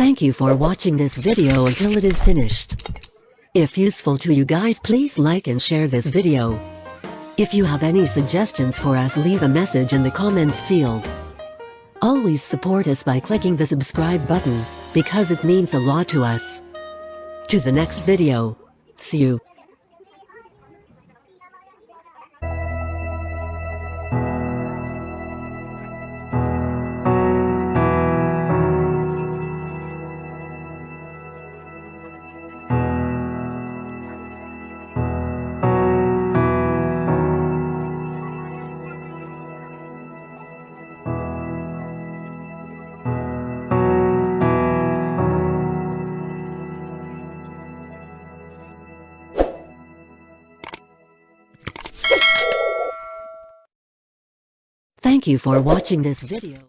Thank you for watching this video until it is finished. If useful to you guys please like and share this video. If you have any suggestions for us leave a message in the comments field. Always support us by clicking the subscribe button, because it means a lot to us. To the next video. See you. Thank you for watching this video.